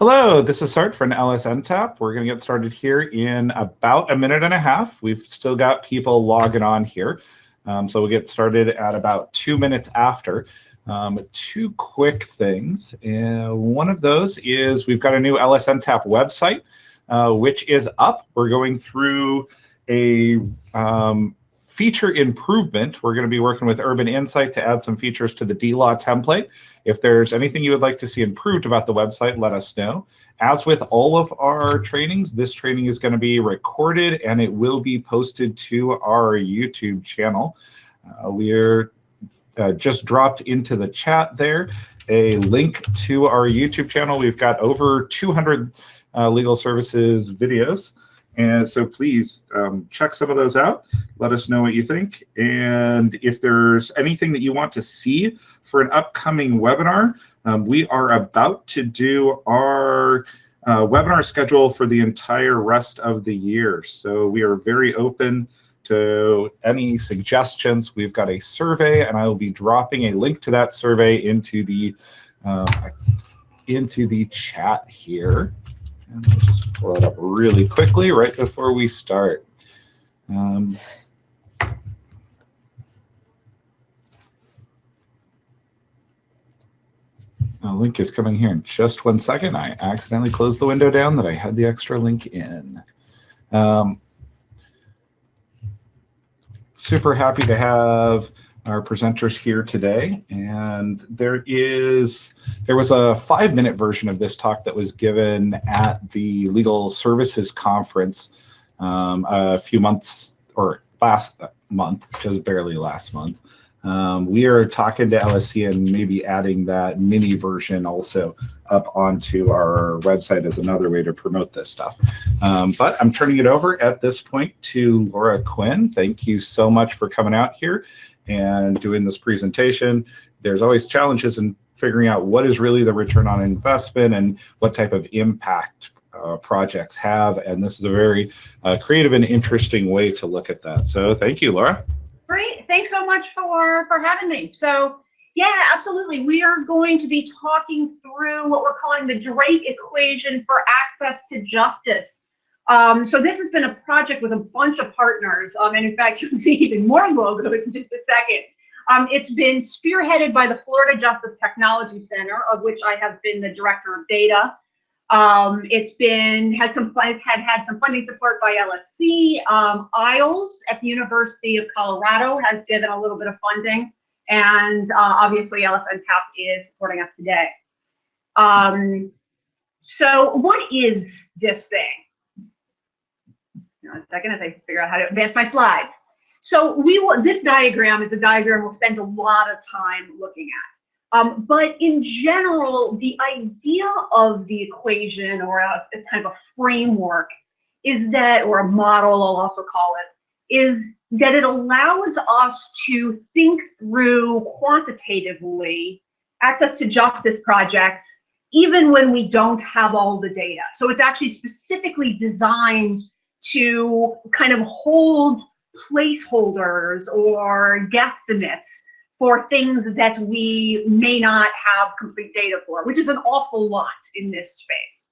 Hello, this is Sart from LSN Tap. We're going to get started here in about a minute and a half. We've still got people logging on here. Um, so we'll get started at about two minutes after. Um, two quick things. Uh, one of those is we've got a new LSN Tap website, uh, which is up. We're going through a um, feature improvement, we're going to be working with Urban Insight to add some features to the DLaw template. If there's anything you would like to see improved about the website, let us know. As with all of our trainings, this training is going to be recorded and it will be posted to our YouTube channel. Uh, we're uh, just dropped into the chat there a link to our YouTube channel. We've got over 200 uh, legal services videos. And so please um, check some of those out. Let us know what you think. And if there's anything that you want to see for an upcoming webinar, um, we are about to do our uh, webinar schedule for the entire rest of the year. So we are very open to any suggestions. We've got a survey, and I will be dropping a link to that survey into the uh, into the chat here. And I'll just pull it up really quickly right before we start. Um, a link is coming here in just one second. I accidentally closed the window down that I had the extra link in. Um, super happy to have our presenters here today. And there is, there was a five minute version of this talk that was given at the Legal Services Conference um, a few months, or last month, just barely last month. Um, we are talking to LSC and maybe adding that mini version also up onto our website as another way to promote this stuff. Um, but I'm turning it over at this point to Laura Quinn. Thank you so much for coming out here and doing this presentation. There's always challenges in figuring out what is really the return on investment and what type of impact uh, projects have. And this is a very uh, creative and interesting way to look at that. So thank you, Laura. Great. Thanks so much for, for having me. So yeah, absolutely. We are going to be talking through what we're calling the Drake equation for access to justice. Um, so this has been a project with a bunch of partners. Um, and in fact, you can see even more logos in just a second. Um, it's been spearheaded by the Florida Justice Technology Center, of which I have been the director of data. Um, it's been had some had had some funding support by LSC. Um, IAALS at the University of Colorado has given a little bit of funding, and uh, obviously LSNTAP is supporting us today. Um, so, what is this thing? A second as I figure out how to advance my slides. So we will, this diagram is a diagram we'll spend a lot of time looking at. Um, but in general, the idea of the equation or a, a kind of a framework is that, or a model I'll also call it, is that it allows us to think through quantitatively access to justice projects even when we don't have all the data. So it's actually specifically designed to kind of hold placeholders or guesstimates for things that we may not have complete data for, which is an awful lot in this space.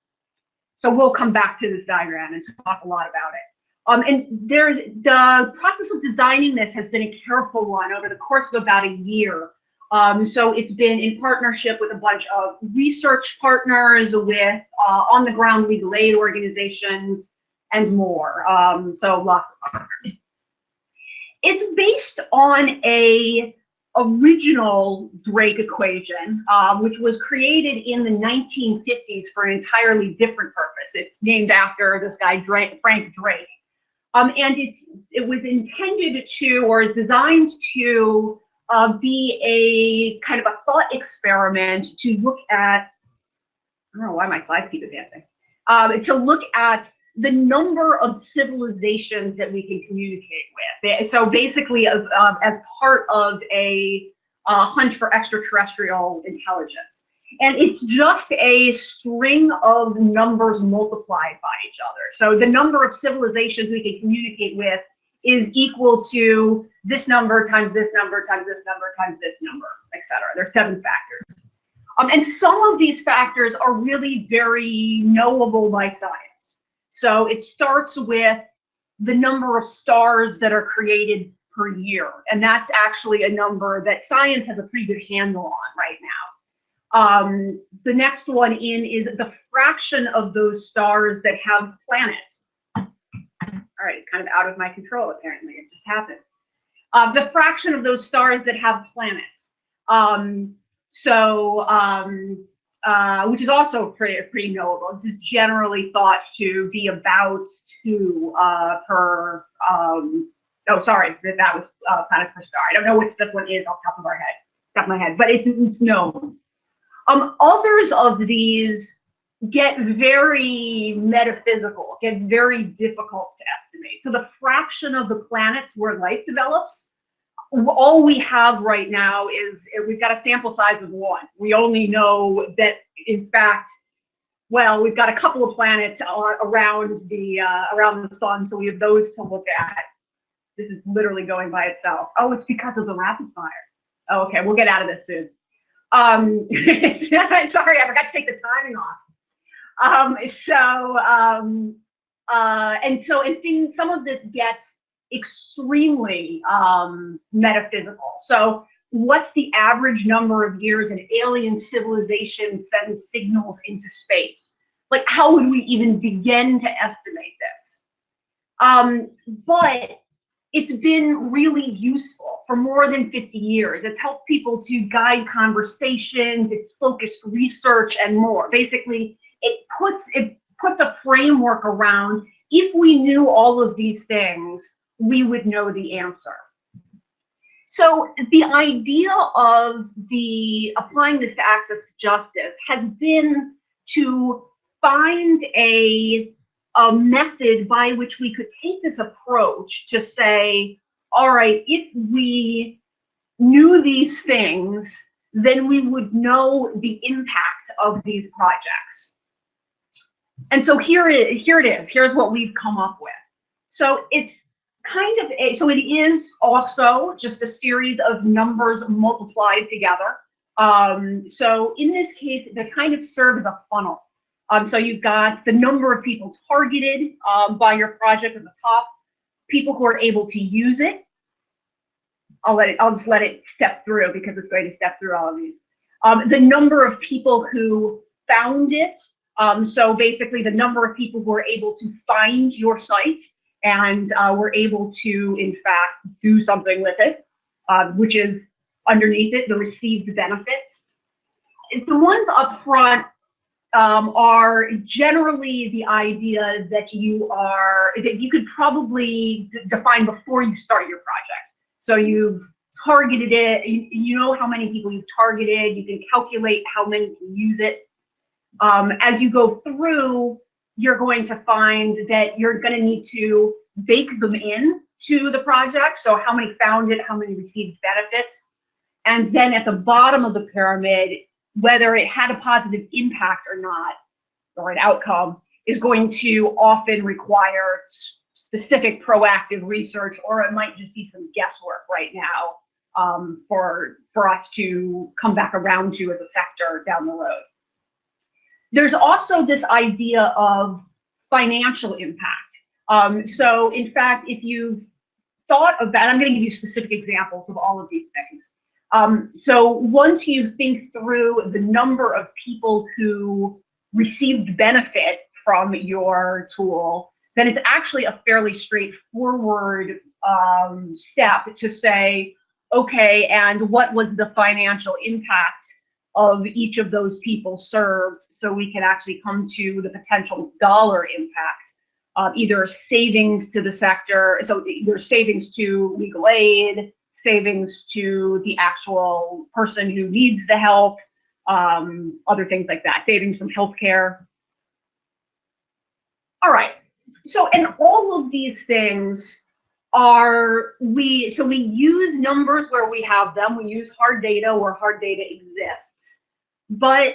So we'll come back to this diagram and talk a lot about it. Um, and there's the process of designing this has been a careful one over the course of about a year. Um, so it's been in partnership with a bunch of research partners, with uh, on-the-ground legal aid organizations, and more. Um, so lots of partners. It's based on a original Drake equation, um, which was created in the 1950s for an entirely different purpose. It's named after this guy, Drake, Frank Drake. Um, and it's it was intended to, or designed to, uh, be a kind of a thought experiment to look at, I don't know why my slides keep advancing, um, to look at the number of civilizations that we can communicate with. So basically, as, um, as part of a uh, hunt for extraterrestrial intelligence. And it's just a string of numbers multiplied by each other. So the number of civilizations we can communicate with is equal to this number times this number times this number times this number, et etc. There's seven factors. Um, and some of these factors are really very knowable by science. So it starts with the number of stars that are created per year. And that's actually a number that science has a pretty good handle on right now. Um, the next one in is the fraction of those stars that have planets. All right, kind of out of my control, apparently. It just happened. Uh, the fraction of those stars that have planets. Um, so, um, uh, which is also pretty, pretty knowable. Is generally thought to be about two uh, per, um, oh, sorry, that, that was uh, planets per star. I don't know which this one is off the top of our head, top of my head, but it's, it's known. Um, others of these get very metaphysical, get very difficult to estimate. So the fraction of the planets where life develops, all we have right now is we've got a sample size of one. We only know that, in fact, well, we've got a couple of planets around the uh, around the sun, so we have those to look at. This is literally going by itself. Oh, it's because of the rapid fire. Oh, okay, we'll get out of this soon. Um, sorry, I forgot to take the timing off. Um, so, um, uh, and so, and things, some of this gets extremely um, metaphysical. So, what's the average number of years an alien civilization sends signals into space? Like, how would we even begin to estimate this? Um, but it's been really useful for more than 50 years. It's helped people to guide conversations, it's focused research and more. Basically, it puts it puts a framework around if we knew all of these things, we would know the answer. So the idea of the applying this to access to justice has been to find a a method by which we could take this approach to say, all right, if we knew these things, then we would know the impact of these projects. And so here it, here it is. Here's what we've come up with. So it's kind of a, so it is also just a series of numbers multiplied together. Um, so in this case, they kind of serve as a funnel. Um, so you've got the number of people targeted um, by your project at the top, people who are able to use it. I'll let it, I'll just let it step through because it's going to step through all of these. Um, the number of people who found it. Um, so basically the number of people who are able to find your site and uh, were able to, in fact, do something with it, uh, which is underneath it, the received benefits. The ones up front um, are generally the idea that you are that you could probably define before you start your project. So you've targeted it, you, you know how many people you've targeted, you can calculate how many can use it. Um, as you go through, you're going to find that you're going to need to bake them in to the project. So how many found it, how many received benefits. And then at the bottom of the pyramid, whether it had a positive impact or not, or an outcome, is going to often require specific proactive research, or it might just be some guesswork right now um, for, for us to come back around to as a sector down the road. There's also this idea of financial impact. Um, so in fact, if you've thought of that, I'm going to give you specific examples of all of these things. Um, so once you think through the number of people who received benefit from your tool, then it's actually a fairly straightforward um, step to say, okay, and what was the financial impact of each of those people served so we can actually come to the potential dollar impact of either savings to the sector, so either savings to legal aid, savings to the actual person who needs the help, um, other things like that, savings from healthcare. All right, so and all of these things are we so we use numbers where we have them. We use hard data where hard data exists. But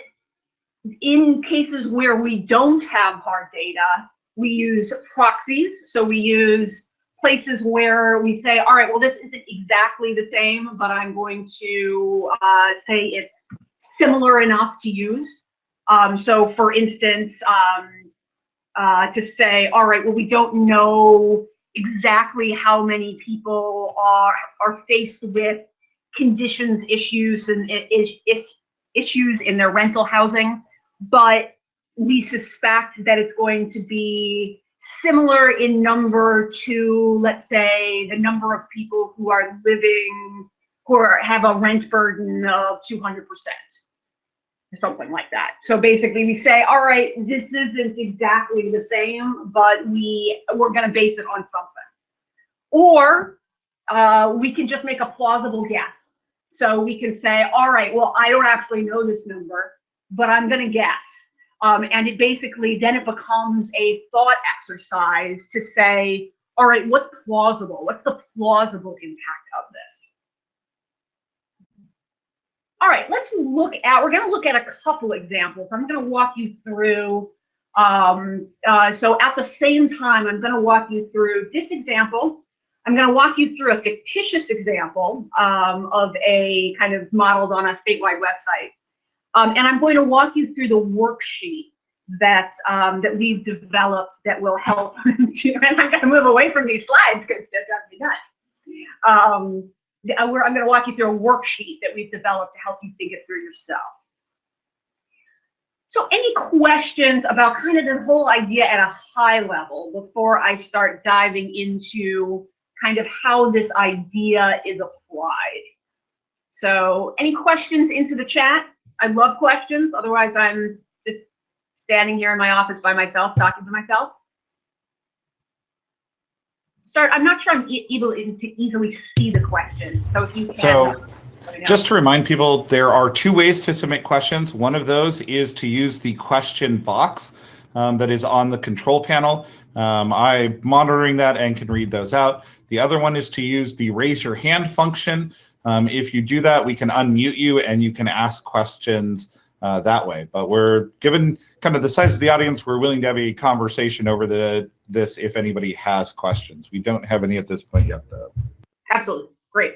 in cases where we don't have hard data we use proxies. So we use places where we say, all right, well, this isn't exactly the same, but I'm going to uh, say it's similar enough to use. Um, so for instance, um, uh, to say, all right, well, we don't know exactly how many people are, are faced with conditions issues and is, is, issues in their rental housing, but we suspect that it's going to be similar in number to, let's say, the number of people who are living, who are, have a rent burden of 200%, something like that. So basically we say, all right, this isn't exactly the same, but we, we're gonna base it on something. Or uh, we can just make a plausible guess. So we can say, all right, well, I don't actually know this number, but I'm gonna guess. Um, and it basically, then it becomes a thought exercise to say, all right, what's plausible? What's the plausible impact of this? All right, let's look at, we're gonna look at a couple examples. I'm gonna walk you through, um, uh, so at the same time, I'm gonna walk you through this example. I'm gonna walk you through a fictitious example um, of a kind of modeled on a statewide website. Um, and I'm going to walk you through the worksheet that um, that we've developed that will help. to, and I'm going to move away from these slides because that drives me nuts. Um, I'm going to walk you through a worksheet that we've developed to help you think it through yourself. So any questions about kind of this whole idea at a high level before I start diving into kind of how this idea is applied? So any questions into the chat? I love questions. Otherwise, I'm just standing here in my office by myself, talking to myself. Start. I'm not sure I'm able to easily see the question. So if you can. So, just to remind people, there are two ways to submit questions. One of those is to use the question box um, that is on the control panel. Um, I'm monitoring that and can read those out. The other one is to use the raise your hand function. Um, if you do that, we can unmute you and you can ask questions uh, that way. But we're given kind of the size of the audience, we're willing to have a conversation over the this if anybody has questions. We don't have any at this point yet, though. Absolutely. Great.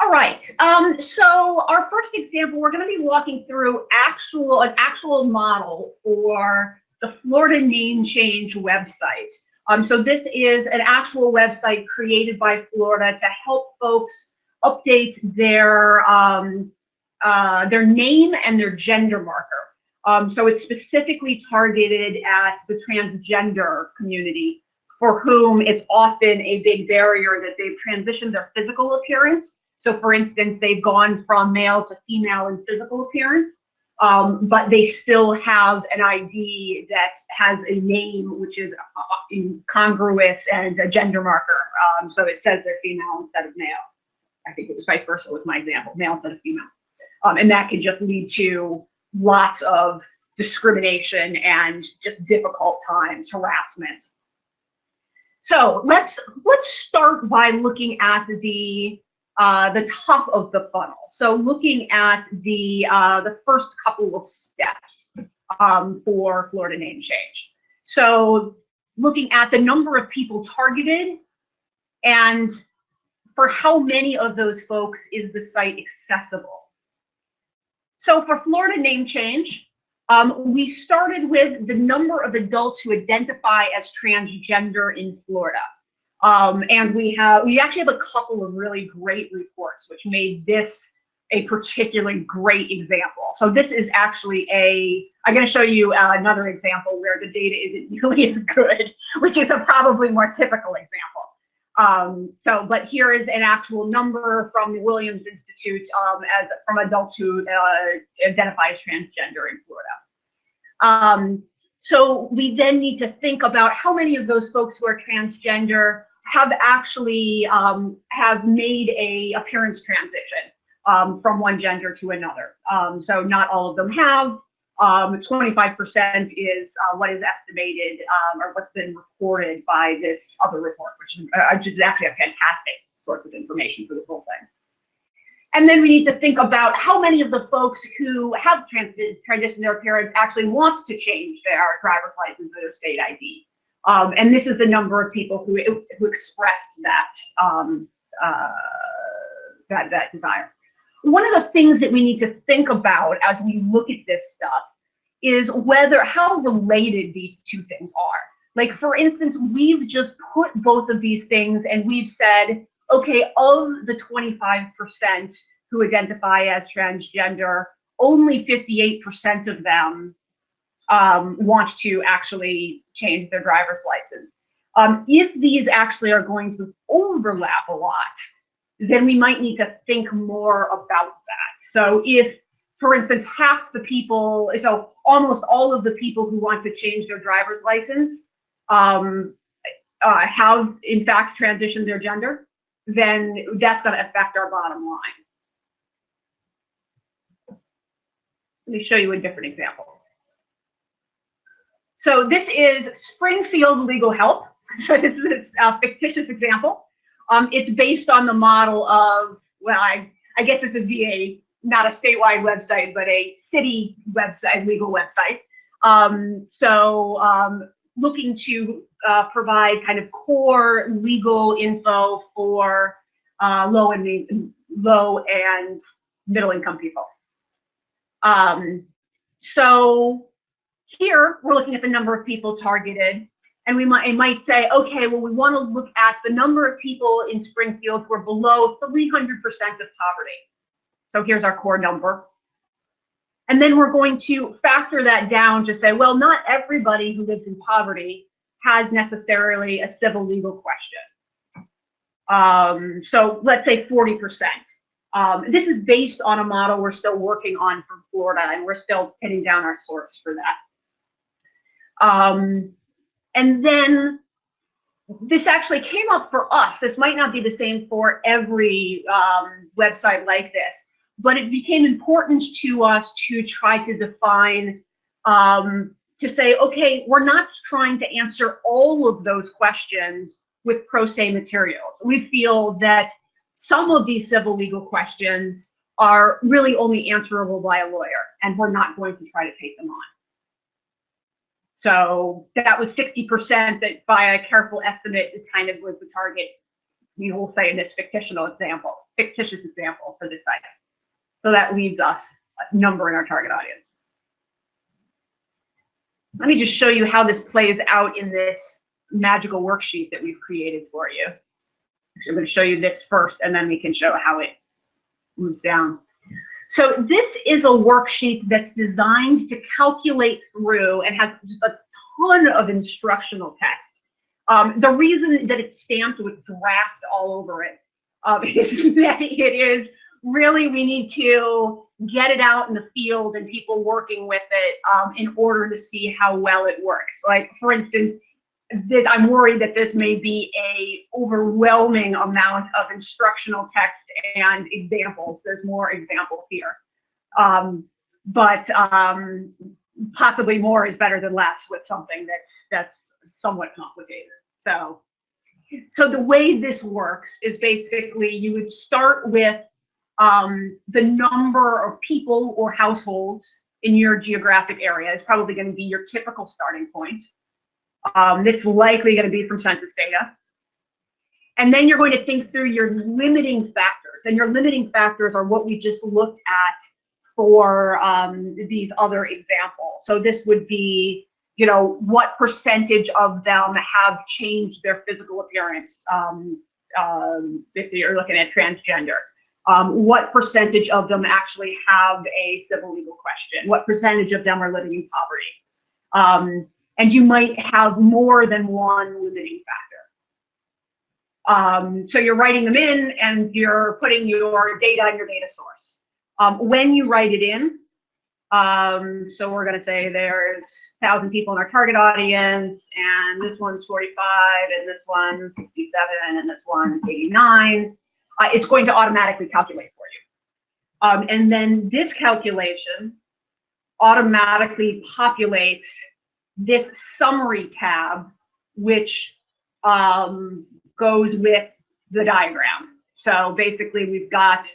All right. Um, so our first example, we're going to be walking through actual an actual model for the Florida name change website. Um, so this is an actual website created by Florida to help folks update their um, uh, their name and their gender marker. Um, so it's specifically targeted at the transgender community for whom it's often a big barrier that they've transitioned their physical appearance. So for instance, they've gone from male to female in physical appearance um, but they still have an ID that has a name which is uh, incongruous and a gender marker. Um, so it says they're female instead of male. I think it was vice versa with my example, male instead of female. Um, and that can just lead to lots of discrimination and just difficult times, harassment. So let's let's start by looking at the uh, the top of the funnel. So looking at the uh, the first couple of steps um, for Florida name change. So looking at the number of people targeted and for how many of those folks is the site accessible. So for Florida name change, um, we started with the number of adults who identify as transgender in Florida. Um, and we have, we actually have a couple of really great reports, which made this a particularly great example. So this is actually a, I'm going to show you uh, another example where the data isn't nearly as good, which is a probably more typical example. Um, so, but here is an actual number from the Williams Institute um, as from adults who uh, identify as transgender in Florida. Um, so we then need to think about how many of those folks who are transgender have actually um, have made a appearance transition um, from one gender to another. Um, so not all of them have. 25% um, is uh, what is estimated um, or what's been reported by this other report, which is, uh, which is actually a fantastic source of information for this whole thing. And then we need to think about how many of the folks who have trans transitioned their parents actually wants to change their driver's license or their state ID. Um, and this is the number of people who, who expressed that, um, uh, that, that desire. One of the things that we need to think about as we look at this stuff is whether how related these two things are. Like for instance, we've just put both of these things and we've said, okay, of the 25% who identify as transgender, only 58% of them um, want to actually change their driver's license. Um, if these actually are going to overlap a lot, then we might need to think more about that. So if, for instance, half the people, so almost all of the people who want to change their driver's license um, uh, have in fact transitioned their gender, then that's going to affect our bottom line. Let me show you a different example. So this is Springfield Legal Help. So this is a fictitious example. Um, it's based on the model of, well, I, I guess it's a VA, not a statewide website, but a city website, legal website. Um, so um, looking to uh, provide kind of core legal info for uh, low and low and middle income people. Um, so here we're looking at the number of people targeted and we might, might say, okay, well, we want to look at the number of people in Springfield who are below 300% of poverty. So here's our core number. And then we're going to factor that down to say, well, not everybody who lives in poverty has necessarily a civil legal question. Um, so let's say 40%. Um, this is based on a model we're still working on for Florida, and we're still pinning down our source for that. Um, and then this actually came up for us. This might not be the same for every um, website like this, but it became important to us to try to define, um, to say, okay, we're not trying to answer all of those questions with pro se materials. We feel that some of these civil legal questions are really only answerable by a lawyer, and we're not going to try to take them on. So that was 60% that by a careful estimate is kind of was the target, we will say in this fictional example, fictitious example for this site. So that leaves us a number in our target audience. Let me just show you how this plays out in this magical worksheet that we've created for you. I'm going to show you this first, and then we can show how it moves down. So this is a worksheet that's designed to calculate through and has just a ton of instructional text. Um, the reason that it's stamped with draft all over it um, is that it is really we need to get it out in the field and people working with it um, in order to see how well it works. Like for instance, this, I'm worried that this may be a overwhelming amount of instructional text and examples. There's more examples here. Um, but um, possibly more is better than less with something that's that's somewhat complicated. So, so the way this works is basically you would start with um, the number of people or households in your geographic area is probably going to be your typical starting point. Um, it's likely going to be from census data. And then you're going to think through your limiting factors. And your limiting factors are what we just looked at for um, these other examples. So this would be, you know, what percentage of them have changed their physical appearance um, um, if you're looking at transgender. Um, what percentage of them actually have a civil legal question? What percentage of them are living in poverty? And you might have more than one limiting factor. Um, so you're writing them in and you're putting your data in your data source. Um, when you write it in, um, so we're going to say there's 1,000 people in our target audience, and this one's 45, and this one's 67, and this one's 89. Uh, it's going to automatically calculate for you. Um, and then this calculation automatically populates this summary tab, which um, goes with the diagram. So basically we've got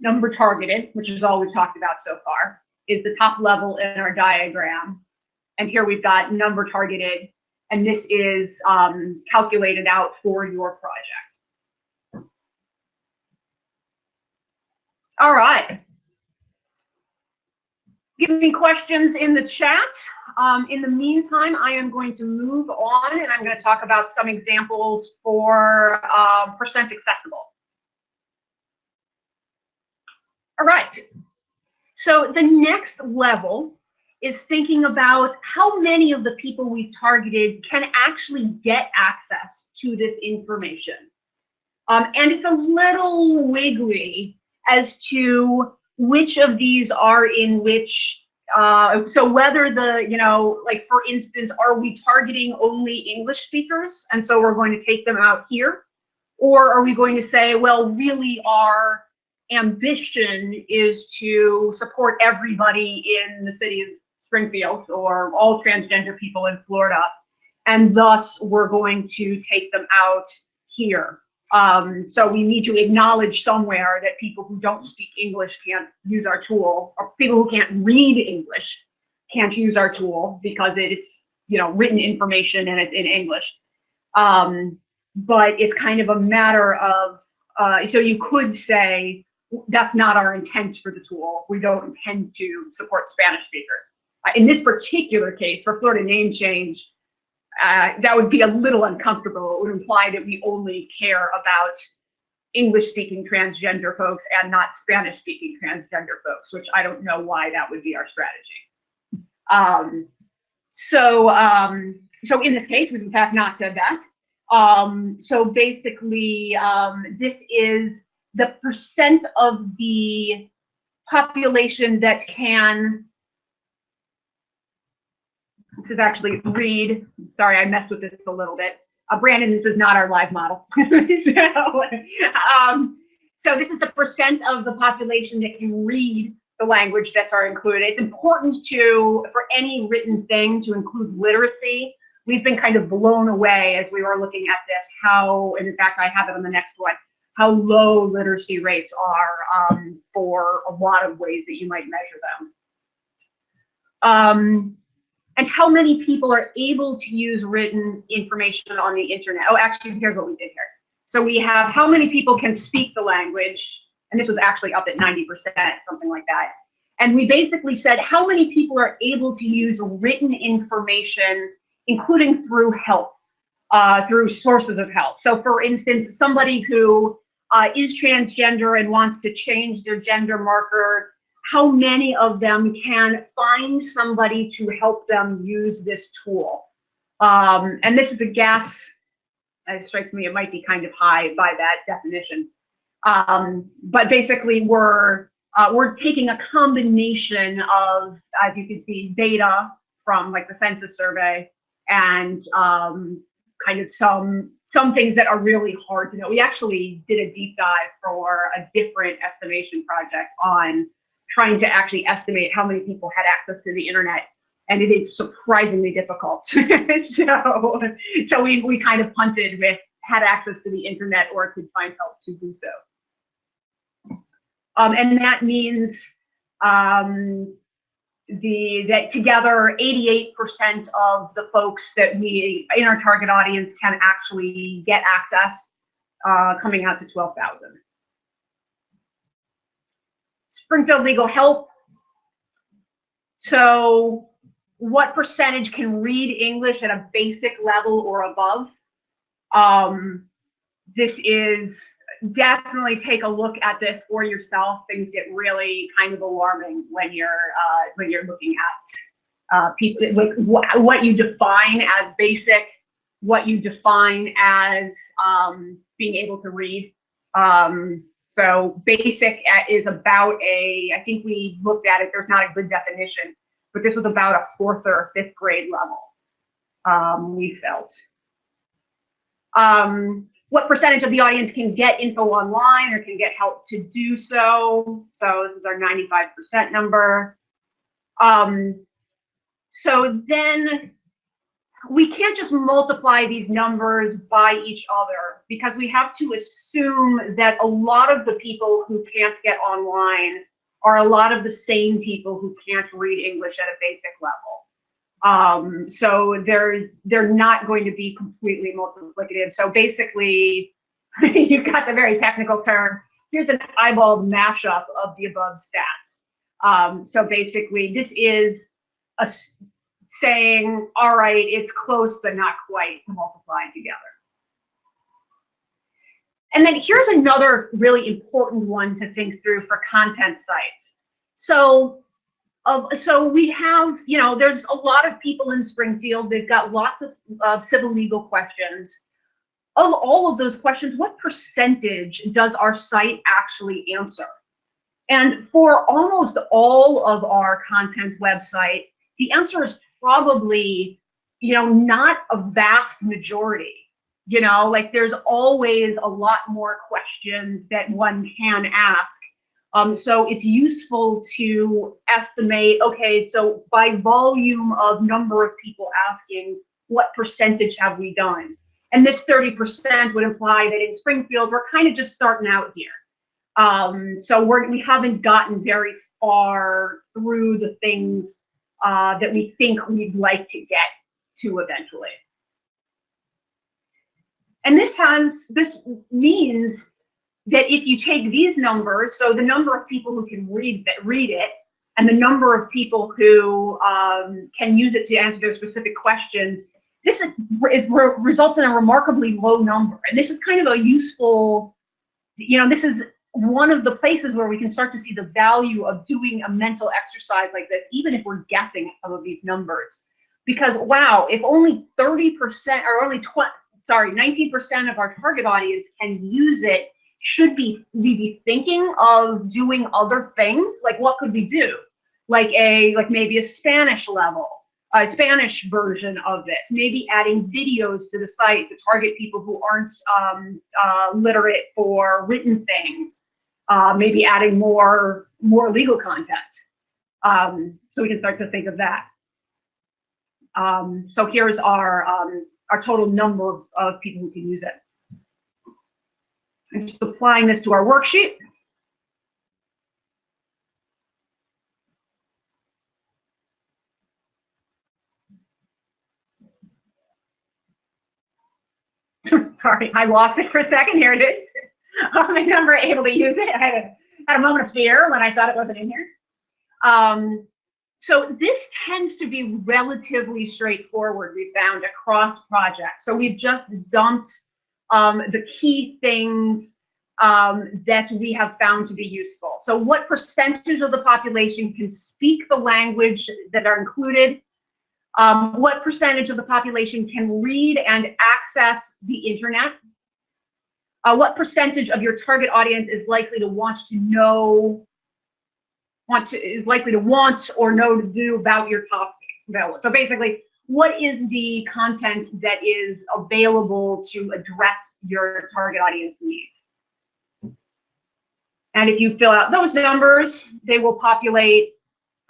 number targeted, which is all we've talked about so far, is the top level in our diagram. And here we've got number targeted, and this is um, calculated out for your project. All right. Give me questions in the chat. Um, in the meantime, I am going to move on and I'm going to talk about some examples for uh, percent accessible. All right. So the next level is thinking about how many of the people we've targeted can actually get access to this information. Um, and it's a little wiggly as to which of these are in which uh, so whether the, you know, like for instance, are we targeting only English speakers? And so we're going to take them out here. Or are we going to say, well, really our ambition is to support everybody in the city of Springfield or all transgender people in Florida. And thus we're going to take them out here. Um, so we need to acknowledge somewhere that people who don't speak English can't use our tool, or people who can't read English can't use our tool because it's you know written information and it's in English. Um, but it's kind of a matter of uh, so you could say that's not our intent for the tool. We don't intend to support Spanish speakers. Uh, in this particular case, for Florida name change, uh, that would be a little uncomfortable. It would imply that we only care about English speaking transgender folks and not Spanish speaking transgender folks, which I don't know why that would be our strategy. Um, so, um, so in this case, we've in fact not said that. Um, so basically, um, this is the percent of the population that can this is actually read. Sorry, I messed with this a little bit. Uh, Brandon, this is not our live model. so, um, so this is the percent of the population that can read the language that's are included. It's important to, for any written thing, to include literacy. We've been kind of blown away as we were looking at this, how, and in fact, I have it on the next one, how low literacy rates are um, for a lot of ways that you might measure them. Um, and how many people are able to use written information on the internet. Oh, actually, here's what we did here. So we have how many people can speak the language, and this was actually up at 90%, something like that. And we basically said how many people are able to use written information, including through help, uh, through sources of help. So for instance, somebody who uh, is transgender and wants to change their gender marker how many of them can find somebody to help them use this tool. Um, and this is a guess. It strikes me it might be kind of high by that definition. Um, but basically, we're uh, we're taking a combination of, as you can see, data from like the census survey and um, kind of some some things that are really hard to know. We actually did a deep dive for a different estimation project on trying to actually estimate how many people had access to the internet and it is surprisingly difficult. so, so we, we kind of punted with had access to the internet or could find help to do so. Um, and that means um, the that together 88% of the folks that we in our target audience can actually get access uh, coming out to 12,000. Springfield Legal Help. So what percentage can read English at a basic level or above? Um, this is definitely take a look at this for yourself. Things get really kind of alarming when you're uh, when you're looking at uh, people like wh what you define as basic, what you define as um, being able to read. Um, so basic is about a, I think we looked at it, there's not a good definition, but this was about a fourth or fifth grade level, um, we felt. Um, what percentage of the audience can get info online or can get help to do so? So this is our 95% number. Um, so then we can't just multiply these numbers by each other because we have to assume that a lot of the people who can't get online are a lot of the same people who can't read English at a basic level. Um, so they're they're not going to be completely multiplicative. So basically, you've got the very technical term. here's an eyeballed mashup of the above stats. Um, so basically, this is a saying, all right, it's close but not quite to multiply together. And then here's another really important one to think through for content sites. So, uh, so we have, you know, there's a lot of people in Springfield. They've got lots of uh, civil legal questions. Of all of those questions, what percentage does our site actually answer? And for almost all of our content website, the answer is probably, you know, not a vast majority. You know, like there's always a lot more questions that one can ask. Um, so it's useful to estimate, okay, so by volume of number of people asking, what percentage have we done? And this 30% would imply that in Springfield, we're kind of just starting out here. Um, so we're, we haven't gotten very far through the things uh, that we think we'd like to get to eventually. And this has this means that if you take these numbers, so the number of people who can read that read it, and the number of people who um, can use it to answer their specific questions, this is, is re results in a remarkably low number. And this is kind of a useful, you know, this is one of the places where we can start to see the value of doing a mental exercise like this, even if we're guessing some of these numbers. Because wow, if only 30% or only 20, sorry, 19% of our target audience can use it, should be we be thinking of doing other things? Like what could we do? Like a like maybe a Spanish level, a Spanish version of this, maybe adding videos to the site to target people who aren't um, uh, literate for written things. Uh, maybe adding more more legal content. Um, so we can start to think of that. Um, so here's our um, our total number of, of people who can use it. I'm just applying this to our worksheet. Sorry, I lost it for a second. Here it is. I'm never able to use it. I had a, had a moment of fear when I thought it wasn't in here. Um, so this tends to be relatively straightforward, we found, across projects. So we've just dumped um, the key things um, that we have found to be useful. So what percentage of the population can speak the language that are included? Um, what percentage of the population can read and access the internet? Uh, what percentage of your target audience is likely to want to know want to is likely to want or know to do about your topic. So basically, what is the content that is available to address your target audience needs? And if you fill out those numbers, they will populate,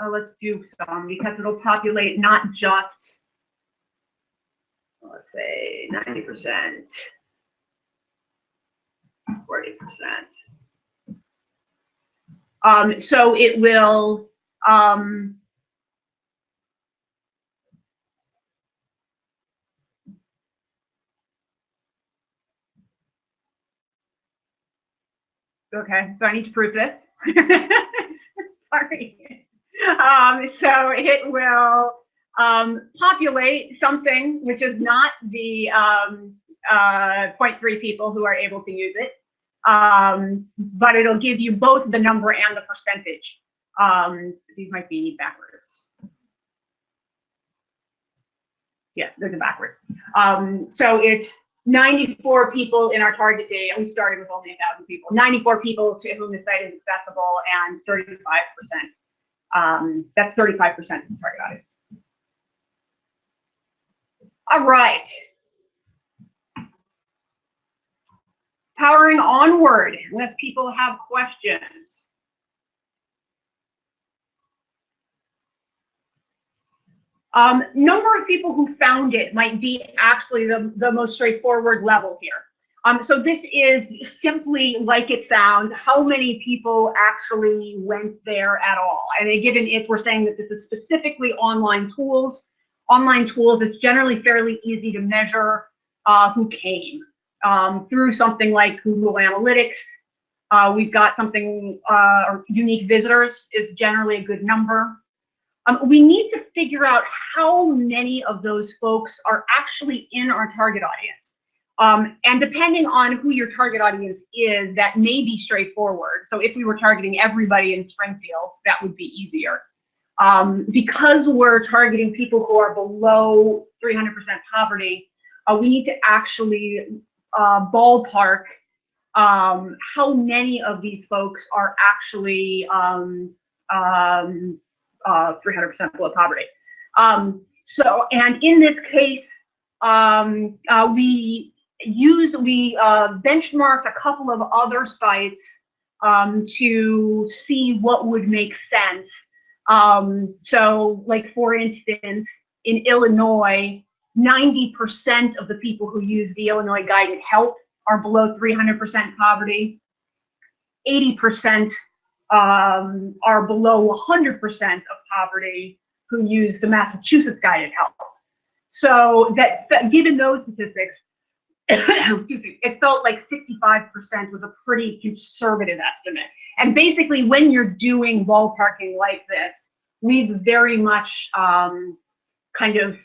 oh, let's do some, because it'll populate not just, let's say 90%, 40%. Um, so it will um, Okay, so I need to prove this. Sorry. Um, so it will um, populate something which is not the um, uh, 0.3 people who are able to use it um, but it'll give you both the number and the percentage. Um, these might be backwards. Yes, there's a backward. Um, so it's 94 people in our target date. We started with only 1,000 people. 94 people to whom the site is accessible and 35%. Um, that's 35% of the target audience. All right. Powering onward unless people have questions. Um, number of people who found it might be actually the, the most straightforward level here. Um, so this is simply like it sounds, how many people actually went there at all. And given if we're saying that this is specifically online tools, online tools, it's generally fairly easy to measure uh, who came um, through something like Google Analytics. Uh, we've got something, uh, unique visitors is generally a good number. Um, we need to figure out how many of those folks are actually in our target audience. Um, and depending on who your target audience is, that may be straightforward. So if we were targeting everybody in Springfield, that would be easier. Um, because we're targeting people who are below 300% poverty, uh, we need to actually uh, ballpark um, how many of these folks are actually um, um, uh, 300% below poverty. Um, so, and in this case, um, uh, we use, we uh, benchmarked a couple of other sites to see what would make sense. So like, for instance, in Illinois, 90% of the people who use the Illinois Guided Help are below 300% poverty. 80% um, are below 100% of poverty who use the Massachusetts Guided Help. So that, that given those statistics, it felt like 65% was a pretty conservative estimate. And basically, when you're doing ballparking like this, we've very much um, kind of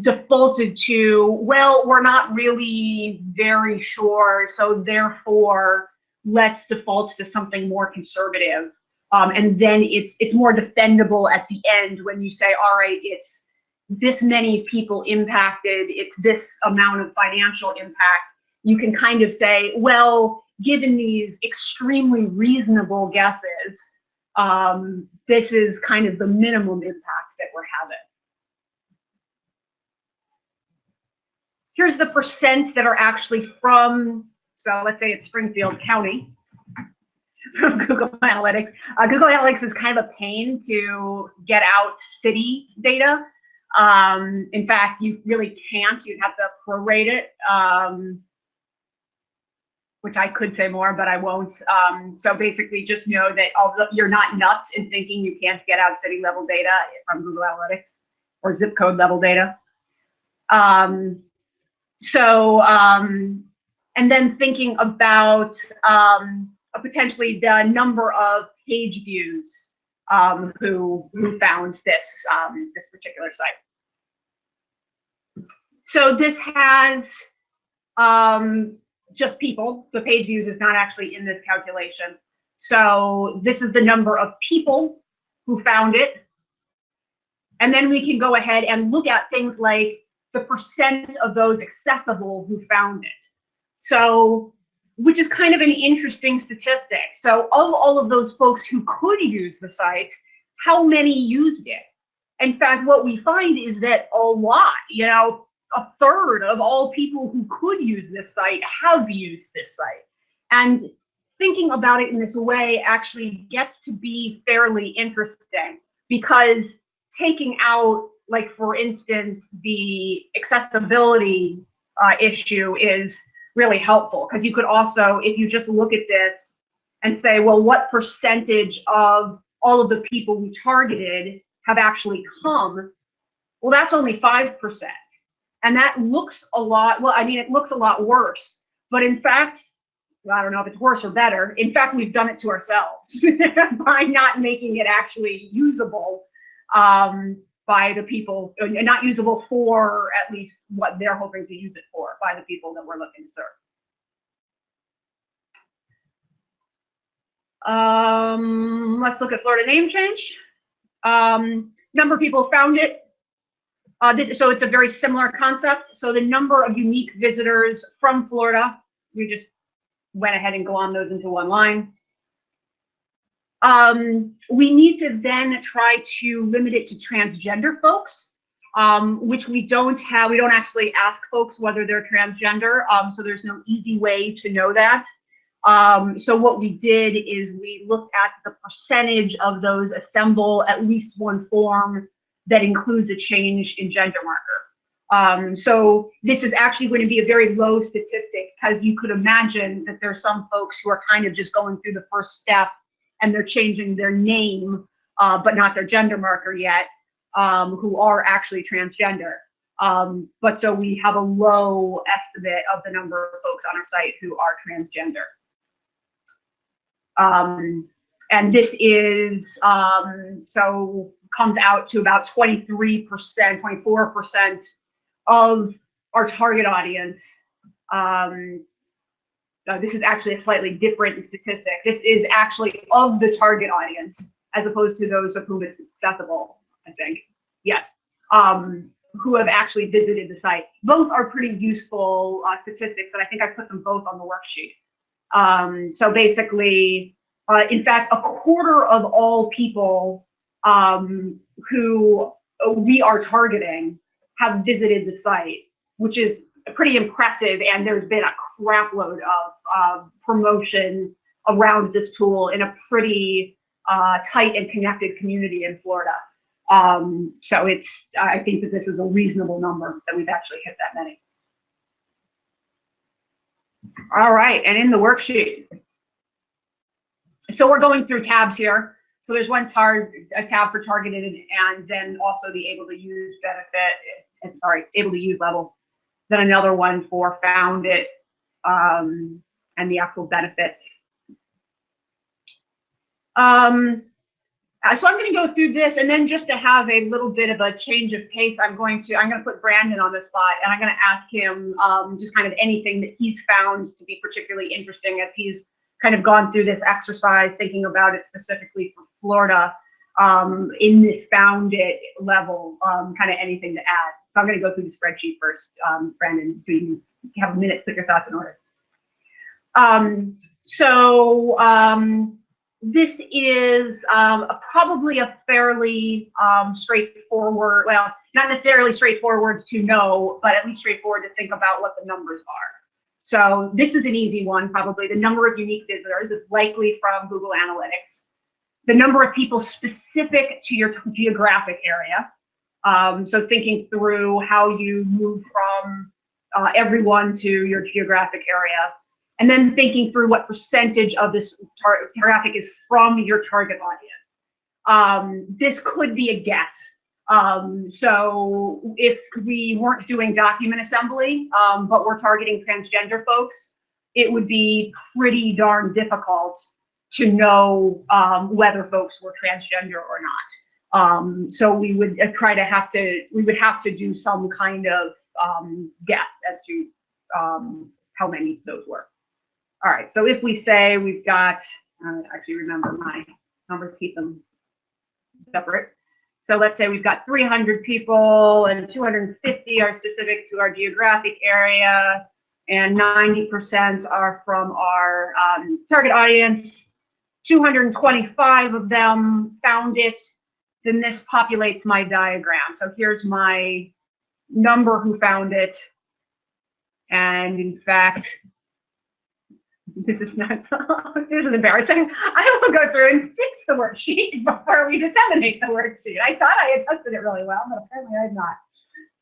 defaulted to, well, we're not really very sure, so therefore let's default to something more conservative. Um, and then it's it's more defendable at the end when you say, all right, it's this many people impacted, it's this amount of financial impact. You can kind of say, well, given these extremely reasonable guesses, um, this is kind of the minimum impact that we're having. Here's the percent that are actually from, so let's say it's Springfield County Google Analytics. Uh, Google Analytics is kind of a pain to get out city data. Um, in fact, you really can't. You'd have to prorate it, um, which I could say more, but I won't. Um, so basically, just know that although you're not nuts in thinking you can't get out city level data from Google Analytics or zip code level data. Um, so, um, and then thinking about um, potentially the number of page views um, who who found this um, this particular site. So this has um, just people. The page views is not actually in this calculation. So this is the number of people who found it. And then we can go ahead and look at things like the percent of those accessible who found it. So, which is kind of an interesting statistic. So of all of those folks who could use the site, how many used it? In fact, what we find is that a lot, you know, a third of all people who could use this site have used this site. And thinking about it in this way actually gets to be fairly interesting because taking out like for instance, the accessibility uh, issue is really helpful because you could also, if you just look at this and say, well, what percentage of all of the people we targeted have actually come? Well, that's only 5%. And that looks a lot, well, I mean, it looks a lot worse. But in fact, I don't know if it's worse or better. In fact, we've done it to ourselves by not making it actually usable. Um, by the people, not usable for at least what they're hoping to use it for by the people that we're looking to serve. Um, let's look at Florida name change. Um, number of people found it. Uh, this, so it's a very similar concept. So the number of unique visitors from Florida, we just went ahead and go on those into one line. Um, we need to then try to limit it to transgender folks, um, which we don't have. We don't actually ask folks whether they're transgender, um, so there's no easy way to know that. Um, so what we did is we looked at the percentage of those assemble at least one form that includes a change in gender marker. Um, so this is actually going to be a very low statistic because you could imagine that there's some folks who are kind of just going through the first step and they're changing their name, uh, but not their gender marker yet, um, who are actually transgender. Um, but so we have a low estimate of the number of folks on our site who are transgender. Um, and this is, um, so comes out to about 23%, 24% of our target audience. Uh, this is actually a slightly different statistic. This is actually of the target audience as opposed to those of whom it's accessible, I think. Yes. Um, who have actually visited the site. Both are pretty useful uh, statistics, and I think I put them both on the worksheet. Um, so basically, uh, in fact, a quarter of all people um, who we are targeting have visited the site, which is pretty impressive. And there's been a crapload of uh, promotion around this tool in a pretty uh, tight and connected community in Florida. Um, so it's, I think that this is a reasonable number that we've actually hit that many. All right, and in the worksheet. So we're going through tabs here. So there's one tar a tab for targeted and then also the able to use benefit, sorry, able to use level. Then another one for found it um, and the actual benefits. Um, uh, so I'm going to go through this, and then just to have a little bit of a change of pace, I'm going to I'm going to put Brandon on the spot, and I'm going to ask him um, just kind of anything that he's found to be particularly interesting as he's kind of gone through this exercise, thinking about it specifically for Florida um, in this found it level, um, kind of anything to add. So I'm going to go through the spreadsheet first, um, Brandon, Do you have a minute to put your thoughts in order. Um, so um, this is um, a, probably a fairly um, straightforward, well, not necessarily straightforward to know, but at least straightforward to think about what the numbers are. So this is an easy one, probably. The number of unique visitors is likely from Google Analytics. The number of people specific to your geographic area. Um, so thinking through how you move from uh, everyone to your geographic area and then thinking through what percentage of this traffic is from your target audience. Um, this could be a guess. Um, so if we weren't doing document assembly, um, but we're targeting transgender folks, it would be pretty darn difficult to know um, whether folks were transgender or not. Um, so we would uh, try to have to, we would have to do some kind of um, guess as to how many those were. All right, so if we say we've got, uh, actually remember my numbers, keep them separate. So let's say we've got 300 people and 250 are specific to our geographic area and 90% are from our um, target audience. 225 of them found it, then this populates my diagram. So here's my number who found it. And in fact, this is not, this is embarrassing. I will go through and fix the worksheet before we disseminate the worksheet. I thought I had tested it really well, but apparently I had not.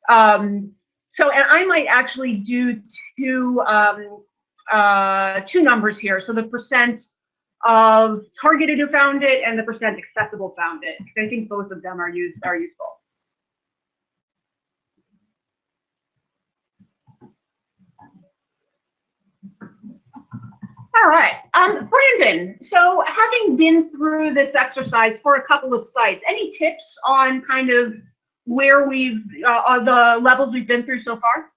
Um, so, and I might actually do two, um, uh, two numbers here. So the percent of targeted who found it and the percent accessible found it. I think both of them are used are useful. All right, um, Brandon, so having been through this exercise for a couple of sites, any tips on kind of where we've, uh, the levels we've been through so far?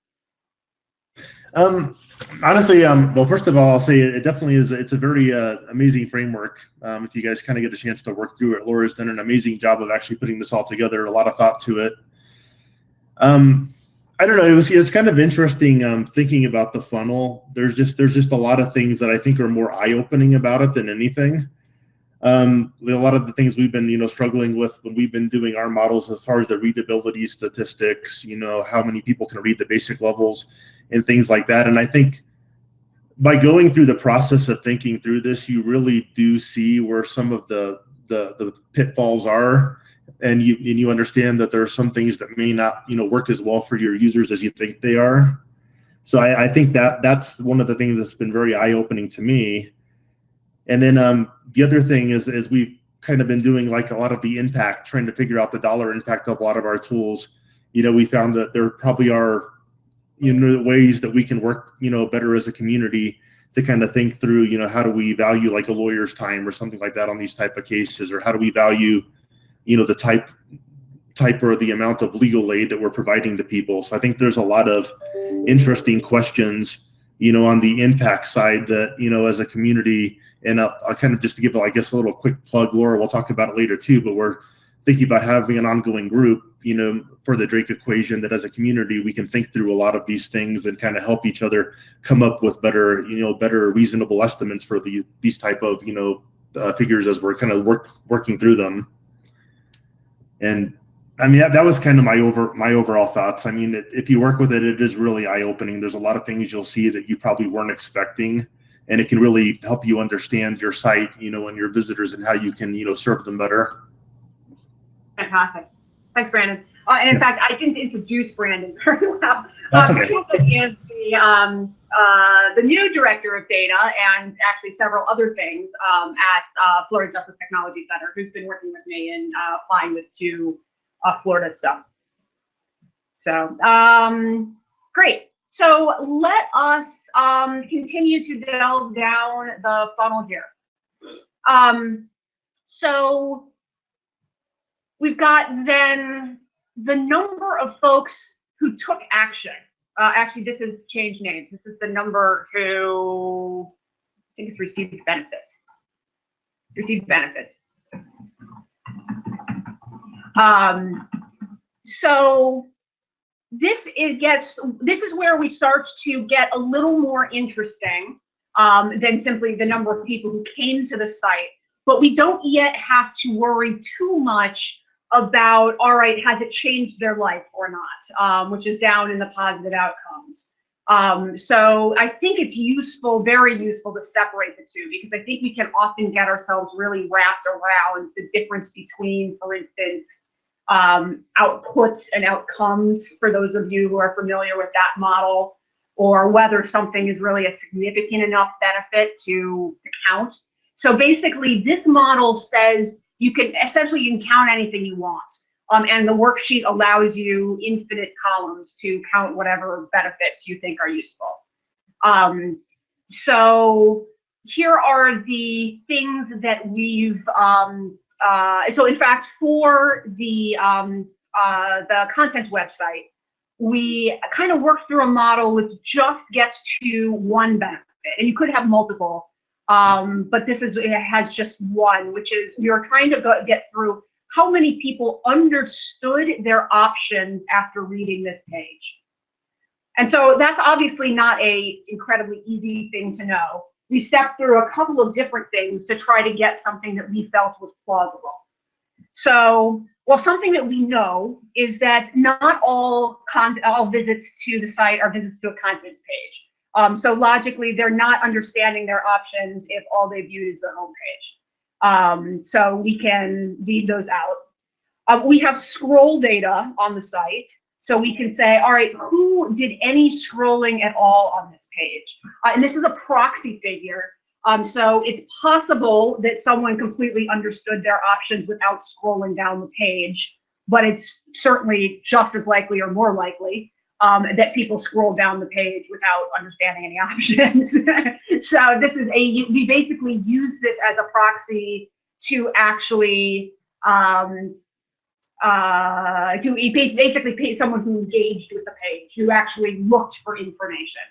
Um, honestly, um, well, first of all, I'll say it definitely is, it's a very uh, amazing framework. Um, if you guys kind of get a chance to work through it, Laura's done an amazing job of actually putting this all together, a lot of thought to it. Um, I don't know. It was it's kind of interesting um, thinking about the funnel. There's just there's just a lot of things that I think are more eye opening about it than anything. Um, a lot of the things we've been you know struggling with when we've been doing our models as far as the readability statistics, you know how many people can read the basic levels and things like that. And I think by going through the process of thinking through this, you really do see where some of the the, the pitfalls are and you and you understand that there are some things that may not you know work as well for your users as you think they are. So i, I think that that's one of the things that's been very eye-opening to me. And then um, the other thing is is we've kind of been doing like a lot of the impact trying to figure out the dollar impact of a lot of our tools. You know we found that there probably are you know ways that we can work you know better as a community to kind of think through, you know, how do we value like a lawyer's time or something like that on these type of cases, or how do we value, you know, the type type or the amount of legal aid that we're providing to people. So I think there's a lot of interesting questions, you know, on the impact side that, you know, as a community, and I'll, I'll kind of just to give, I guess, a little quick plug, Laura, we'll talk about it later too, but we're thinking about having an ongoing group, you know, for the Drake equation that as a community, we can think through a lot of these things and kind of help each other come up with better, you know, better reasonable estimates for the, these type of, you know, uh, figures as we're kind of work, working through them. And I mean, that, that was kind of my over my overall thoughts. I mean, it, if you work with it, it is really eye opening. There's a lot of things you'll see that you probably weren't expecting, and it can really help you understand your site, you know, and your visitors and how you can, you know, serve them better. Fantastic. Thanks, Brandon. Uh, and in Yeah. fact, I didn't introduce Brandon very well. That's Uh, okay. The, um, uh, the new director of data and actually several other things um, at uh, Florida Justice Technology Center, who's been working with me in uh, applying this to uh, Florida stuff. So, um, great. So let us um, continue to delve down the funnel here. Um, so we've got then the number of folks who took action. Uh, actually, this has changed names. This is the number who I think it's received benefits. Received benefits. Um, so this it gets this is where we start to get a little more interesting um, than simply the number of people who came to the site. But we don't yet have to worry too much about all right, has it changed their life or not, um, which is down in the positive outcomes. Um, so I think it's useful, very useful to separate the two because I think we can often get ourselves really wrapped around the difference between, for instance, um, outputs and outcomes for those of you who are familiar with that model, or whether something is really a significant enough benefit to, to count. So basically, this model says you can essentially you can count anything you want. Um, and the worksheet allows you infinite columns to count whatever benefits you think are useful. Um, so here are the things that we've, um, uh, so in fact, for the, um, uh, the content website, we kind of worked through a model which just gets to one benefit, and you could have multiple, um, but this is it has just one, which is you're trying to go, get through how many people understood their options after reading this page. And so that's obviously not a incredibly easy thing to know. We stepped through a couple of different things to try to get something that we felt was plausible. So, well, something that we know is that not all all visits to the site are visits to a content page. Um, so logically, they're not understanding their options if all they viewed is the homepage. Um, so we can leave those out. Uh, we have scroll data on the site. So we can say, all right, who did any scrolling at all on this page? Uh, and this is a proxy figure. Um, so it's possible that someone completely understood their options without scrolling down the page, but it's certainly just as likely or more likely um, that people scroll down the page without understanding any options. so this is a, we basically use this as a proxy to actually um, uh, to basically pay someone who engaged with the page, who actually looked for information.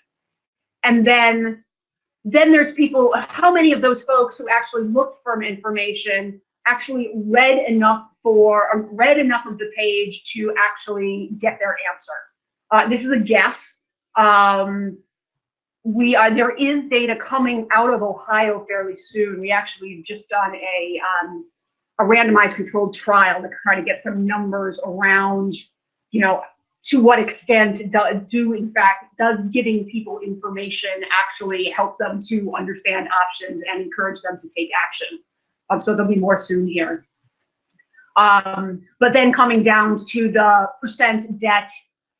And then, then there's people, how many of those folks who actually looked for information actually read enough for, or read enough of the page to actually get their answer? Uh, this is a guess. Um, we uh, there is data coming out of Ohio fairly soon. We actually just done a um, a randomized controlled trial to try to get some numbers around, you know, to what extent do, do in fact does giving people information actually help them to understand options and encourage them to take action. Um, so there'll be more soon here. Um, but then coming down to the percent that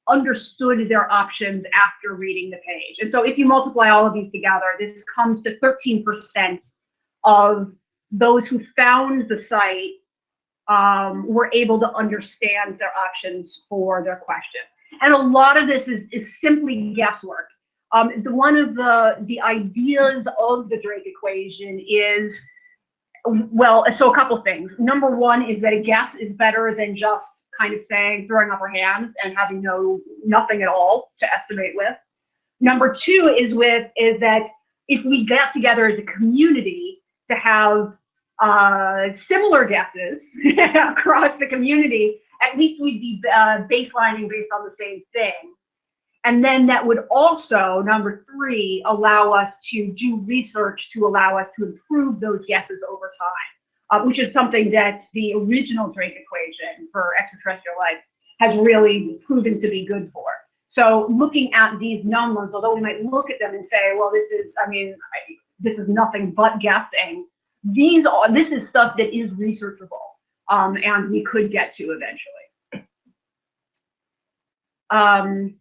understood their options after reading the page. And so if you multiply all of these together, this comes to 13% of those who found the site um, were able to understand their options for their question. And a lot of this is, is simply guesswork. Um, the, one of the, the ideas of the Drake equation is, well, so a couple things. Number one is that a guess is better than just kind of saying, throwing up our hands and having no, nothing at all to estimate with. Number two is with, is that if we get together as a community to have uh, similar guesses across the community, at least we'd be uh, baselining based on the same thing. And then that would also, number three, allow us to do research to allow us to improve those guesses over time, uh, which is something that the original Drake equation for extraterrestrial life has really proven to be good for. So looking at these numbers, although we might look at them and say, well, this is, I mean, I, this is nothing but guessing. These are, this is stuff that is researchable um, and we could get to eventually. Um,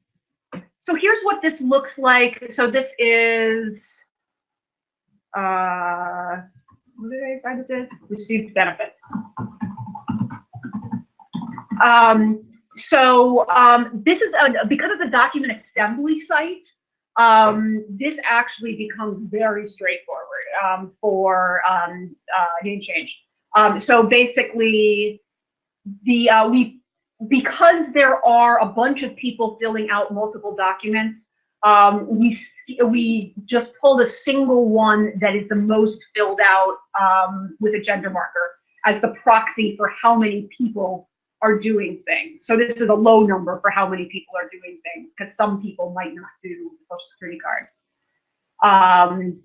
so here's what this looks like. So this is, uh, Received benefits. Um, so um, this is a, because of the document assembly site. Um, this actually becomes very straightforward um, for um, uh, name change. Um, so basically, the uh, we because there are a bunch of people filling out multiple documents. Um, we we just pulled a single one that is the most filled out with a gender marker as the proxy for how many people are doing things. So this is a low number for how many people are doing things because some people might not do the social security card. Um,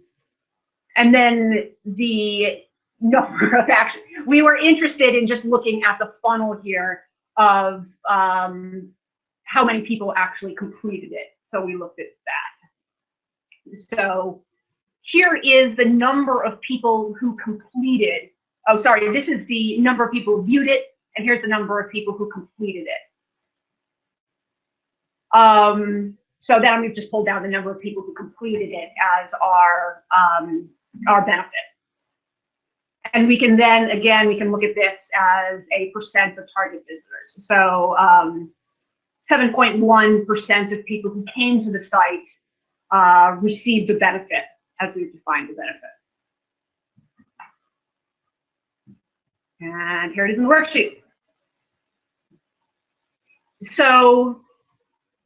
and then the number of actions. We were interested in just looking at the funnel here of um, how many people actually completed it. So we looked at that. So here is the number of people who completed. Oh, sorry, this is the number of people who viewed it and here's the number of people who completed it. Um, so then we've just pulled down the number of people who completed it as our, um, our benefit. And we can then, again, we can look at this as a percent of target visitors. So 7.1% um, of people who came to the site uh, received a benefit as we've defined the benefit. And here it is in the worksheet. So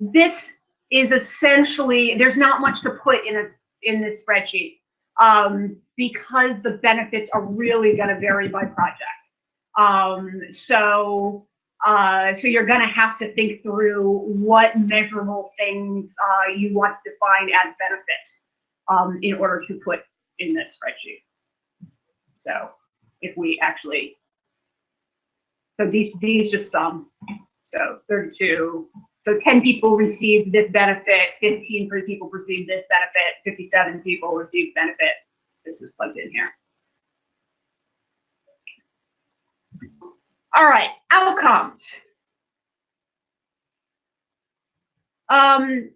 this is essentially, there's not much to put in a in this spreadsheet um, because the benefits are really going to vary by project. Um, so uh, so you're going to have to think through what measurable things uh, you want to define as benefits um, in order to put in this spreadsheet. So if we actually so these, these just some. So 32. So 10 people received this benefit, 15 people received this benefit, 57 people received benefit. This is plugged in here. All right, outcomes. Um,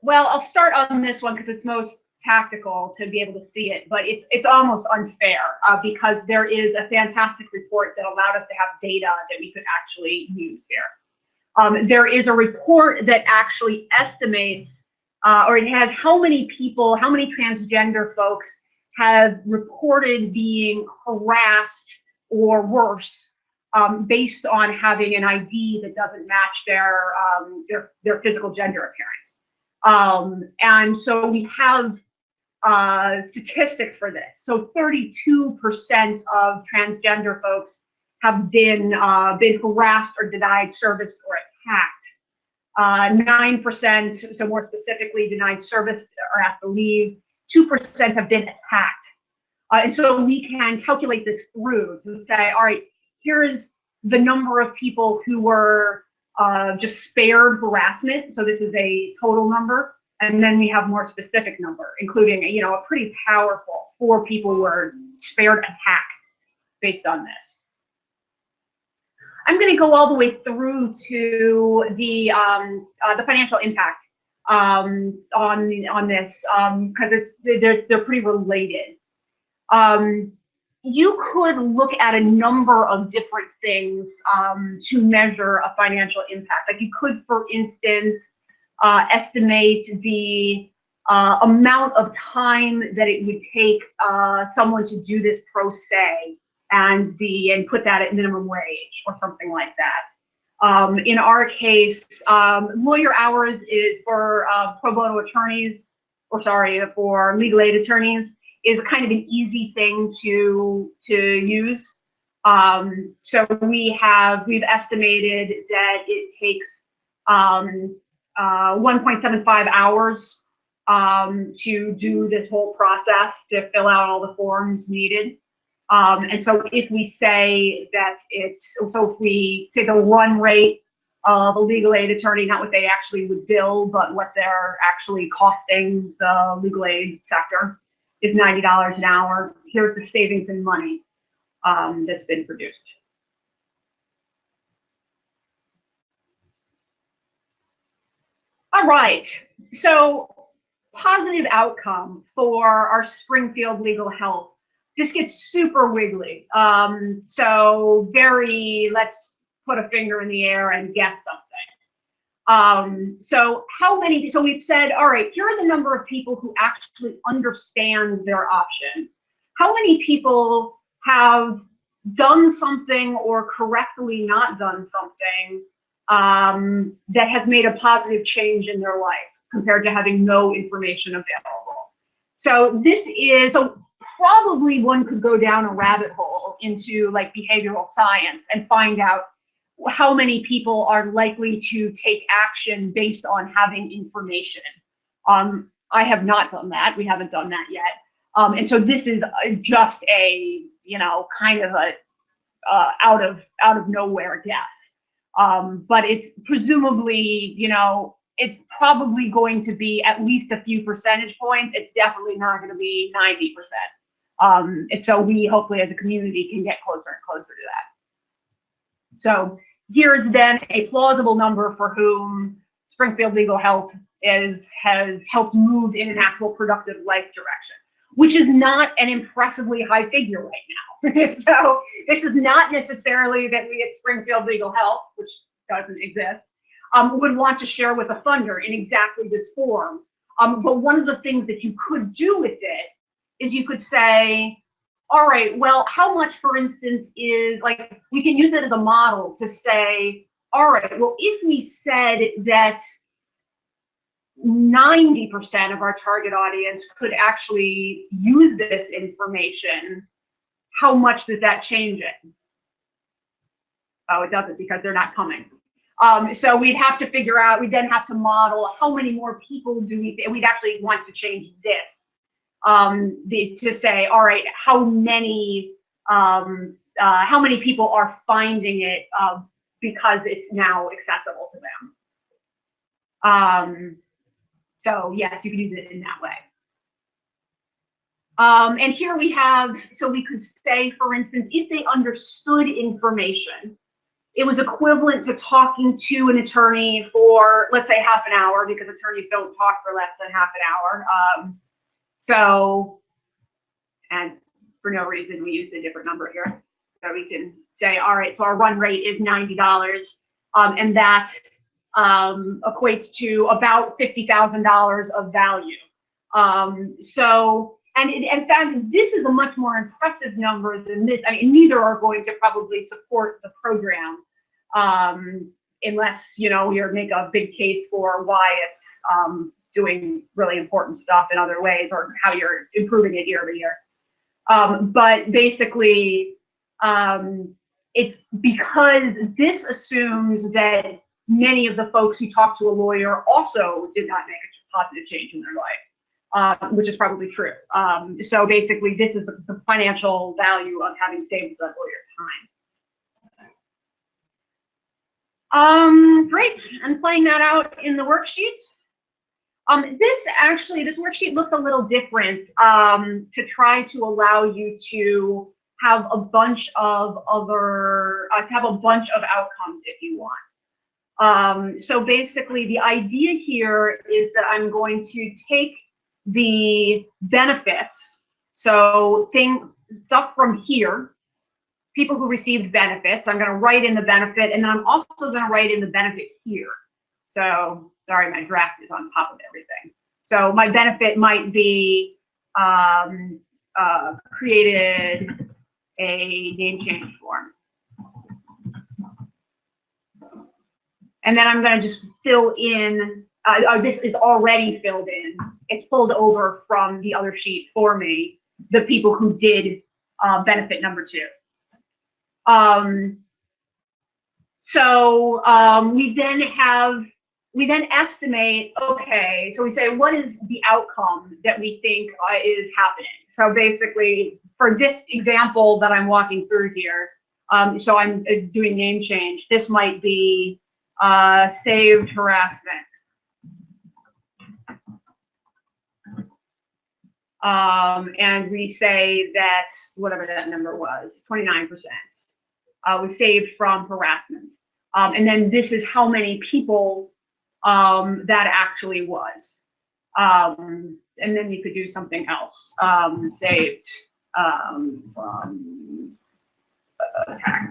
well, I'll start on this one because it's most tactical to be able to see it, but it's it's almost unfair uh, because there is a fantastic report that allowed us to have data that we could actually use here. Um, there is a report that actually estimates, uh, or it has how many people, how many transgender folks have reported being harassed or worse um, based on having an ID that doesn't match their um, their, their physical gender appearance. Um, and so we have uh, statistics for this. So 32% of transgender folks have been uh, been harassed or denied service or attacked. 9%, uh, so more specifically, denied service or asked to leave. 2% have been attacked. Uh, and so we can calculate this through to say, all right, here's the number of people who were uh, just spared harassment. So this is a total number. And then we have more specific number, including, you know, a pretty powerful four people who were spared attack based on this. I'm going to go all the way through to the um, uh, the financial impact um, on on this because um, it's they're they're pretty related. Um, you could look at a number of different things um, to measure a financial impact. Like you could, for instance, uh, estimate the uh, amount of time that it would take uh, someone to do this pro se and the and put that at minimum wage or something like that. Um, in our case, um, lawyer hours is for uh, pro bono attorneys, or sorry, for legal aid attorneys, is kind of an easy thing to to use. Um, so we have we've estimated that it takes um, uh, 1.75 hours um, to do this whole process to fill out all the forms needed. Um, and so if we say that it's, so if we say the run rate of a legal aid attorney, not what they actually would bill, but what they're actually costing the legal aid sector is $90 an hour. Here's the savings in money um, that's been produced. All right, so positive outcome for our Springfield legal health. This gets super wiggly. Um, so very, let's put a finger in the air and guess something. Um, so how many, so we've said, all right, here are the number of people who actually understand their options. How many people have done something or correctly not done something um, that has made a positive change in their life compared to having no information available. So this is, so probably one could go down a rabbit hole into like behavioral science and find out how many people are likely to take action based on having information. Um, I have not done that. We haven't done that yet. Um, and so this is just a, you know, kind of a uh, out of out of nowhere guess. Um, but it's presumably, you know, it's probably going to be at least a few percentage points. It's definitely not going to be 90%. Um, and so we hopefully as a community can get closer and closer to that. So here's then a plausible number for whom Springfield Legal Health is has helped move in an actual productive life direction, which is not an impressively high figure right now. so this is not necessarily that we at Springfield Legal Health, which doesn't exist, um, would want to share with a funder in exactly this form. Um, but one of the things that you could do with it is you could say, all right, well, how much, for instance, is like, we can use it as a model to say, all right, well, if we said that 90% of our target audience could actually use this information, how much does that change it? Oh, it doesn't because they're not coming. Um, so we'd have to figure out, we'd then have to model how many more people do we, we'd actually want to change this um, the, to say, all right, how many, um, uh, how many people are finding it uh, because it's now accessible to them. Um, so yes, you can use it in that way. Um, and here we have, so we could say, for instance, if they understood information, it was equivalent to talking to an attorney for, let's say, half an hour, because attorneys don't talk for less than half an hour. Um, so, and for no reason, we use a different number here. So we can say, all right, so our run rate is $90, um, and that um, equates to about $50,000 of value. Um, so, and in fact, this is a much more impressive number than this. I mean, neither are going to probably support the program um, unless, you know, you make a big case for why it's um, doing really important stuff in other ways or how you're improving it year over year. Um, but basically, um, it's because this assumes that many of the folks who talk to a lawyer also did not make a positive change in their life, uh, which is probably true. Um, so basically, this is the, the, financial value of having saved the lawyer time. Um, great, and playing that out in the worksheet. Um, this actually, this worksheet looks a little different um, to try to allow you to have a bunch of other, uh, to have a bunch of outcomes if you want. Um, so basically the idea here is that I'm going to take the benefits, so thing, stuff from here, people who received benefits, I'm going to write in the benefit, and then I'm also going to write in the benefit here. So sorry, my draft is on top of everything. So my benefit might be um, uh, created a name change form. And then I'm going to just fill in, uh, uh, this is already filled in. It's pulled over from the other sheet for me, the people who did uh, benefit number two. Um, so um, we then have, we then estimate, okay, so we say, what is the outcome that we think uh, is happening? So basically, for this example that I'm walking through here, um, so I'm uh, doing name change, this might be uh, saved harassment. Um, and we say that whatever that number was, 29% uh, was saved from harassment. Um, and then this is how many people um, that actually was. Um, and then you could do something else. Um, saved um, from attack.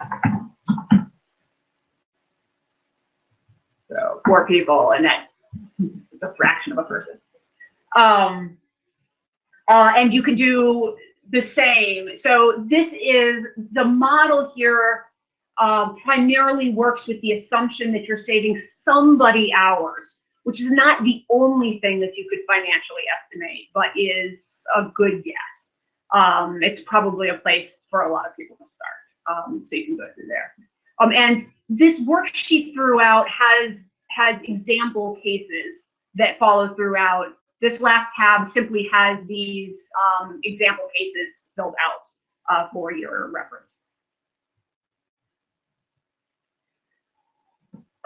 So four people, and that is a fraction of a person. Um, uh, and you can do the same. So this is the model here uh, primarily works with the assumption that you're saving somebody hours, which is not the only thing that you could financially estimate, but is a good guess. Um, it's probably a place for a lot of people to start. Um, so you can go through there. Um, and this worksheet throughout has has example cases that follow throughout. This last tab simply has these um, example cases filled out uh, for your reference.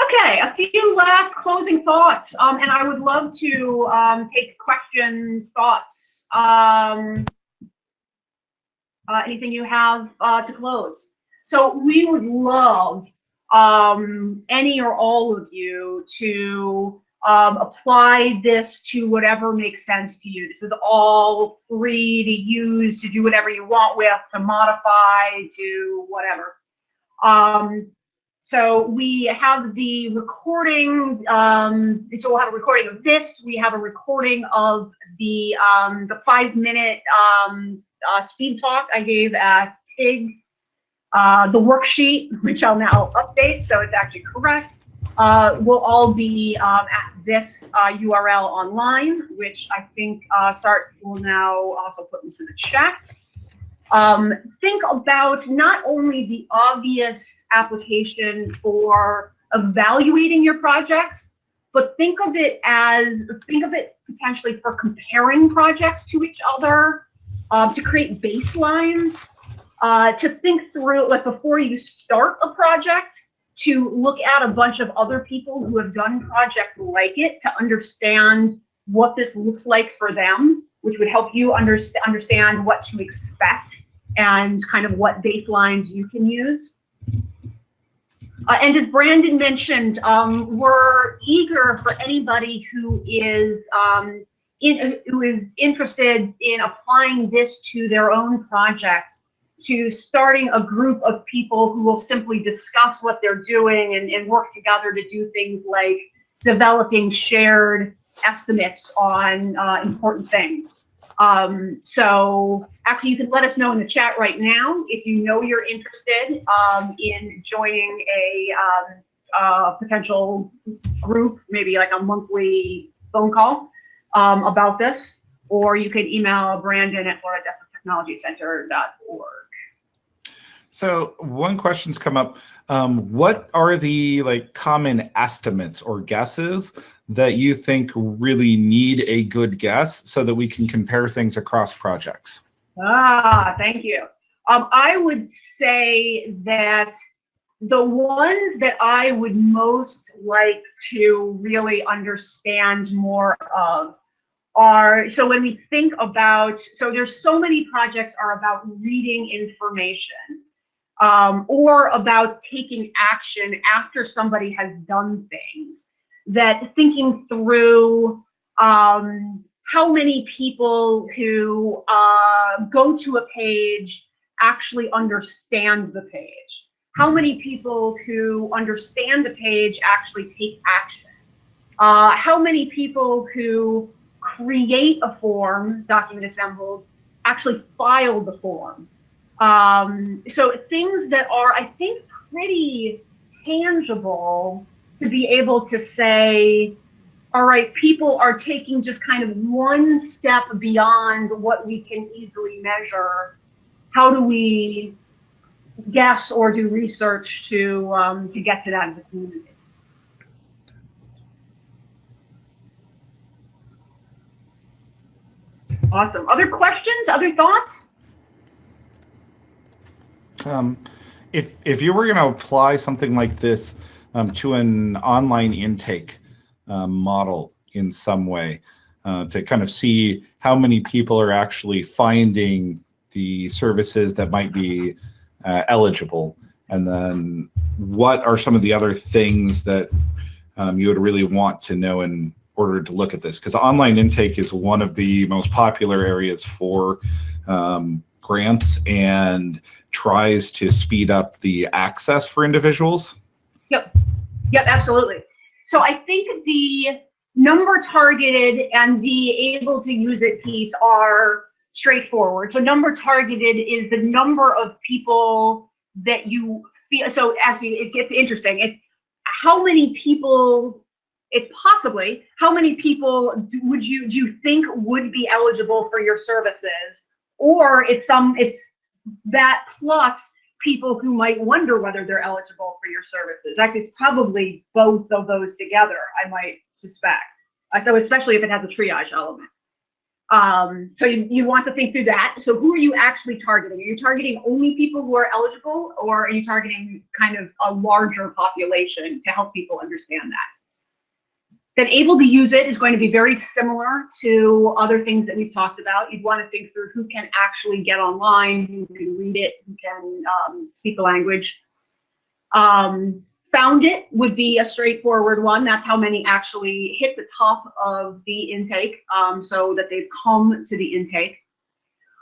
Okay, a few last closing thoughts, um, and I would love to um, take questions, thoughts, um, uh, anything you have uh, to close. So we would love um, any or all of you to um, apply this to whatever makes sense to you. This is all free to use, to do whatever you want with, to modify, to whatever. So we have the recording, um, so we'll have a recording of this. We have a recording of the, um, the five minute um, uh, speed talk I gave at TIG uh, the worksheet, which I'll now update, so it's actually correct, uh, will all be um, at this uh, URL online, which I think uh, Sart will now also put into the chat. Um, think about not only the obvious application for evaluating your projects, but think of it as, think of it potentially for comparing projects to each other, uh, to create baselines uh, to think through, like before you start a project, to look at a bunch of other people who have done projects like it to understand what this looks like for them, which would help you under understand what to expect and kind of what baselines you can use. Uh, and as Brandon mentioned, um, we're eager for anybody who is um, in, who is interested in applying this to their own project to starting a group of people who will simply discuss what they're doing and, and work together to do things like developing shared estimates on uh, important things. Um, so actually you can let us know in the chat right now if you know you're interested um, in joining a um, uh, potential group, maybe like a monthly phone call um, about this, or you can email Brandon at floridatechnologycenter.org. So one question's come up. Um, what are the like common estimates or guesses that you think really need a good guess so that we can compare things across projects? Ah, thank you. Um, I would say that the ones that I would most like to really understand more of are, so when we think about, so there's so many projects are about reading information um, or about taking action after somebody has done things, that thinking through um, how many people who uh, go to a page actually understand the page, how many people who understand the page actually take action, uh, how many people who create a form, document assembled, actually file the form. Um, so things that are, I think, pretty tangible to be able to say, all right, people are taking just kind of one step beyond what we can easily measure. How do we guess or do research to um, to get to that in the community? Awesome. Other questions? Other thoughts? Um, if if you were going to apply something like this um, to an online intake um, model in some way uh, to kind of see how many people are actually finding the services that might be uh, eligible, and then what are some of the other things that um, you would really want to know in order to look at this? Because online intake is one of the most popular areas for um, grants and tries to speed up the access for individuals. Yep. Yep, absolutely. So I think the number targeted and the able to use it piece are straightforward. So number targeted is the number of people that you feel. So actually, it gets interesting. It's how many people. It's possibly how many people would you do you think would be eligible for your services, or it's some it's that plus people who might wonder whether they're eligible for your services. Actually, it's probably both of those together. I might suspect. Uh, so especially if it has a triage element. Um, so you, you want to think through that. So who are you actually targeting? Are you targeting only people who are eligible or are you targeting kind of a larger population to help people understand that? Then able to use it is going to be very similar to other things that we've talked about. You'd want to think through who can actually get online, who can read it, who can um, speak the language. Um, found it would be a straightforward one. That's how many actually hit the top of the intake um, so that they've come to the intake.